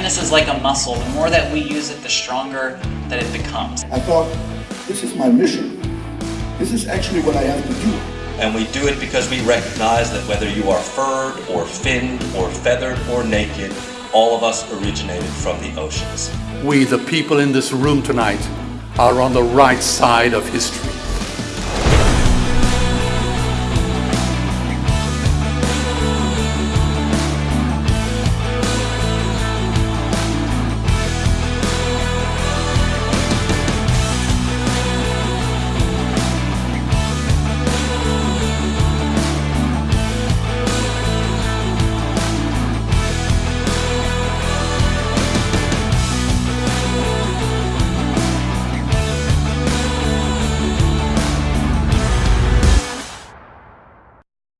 Kindness is like a muscle. The more that we use it, the stronger that it becomes. I thought, this is my mission. This is actually what I have to do. And we do it because we recognize that whether you are furred or finned or feathered or naked, all of us originated from the oceans. We, the people in this room tonight, are on the right side of history.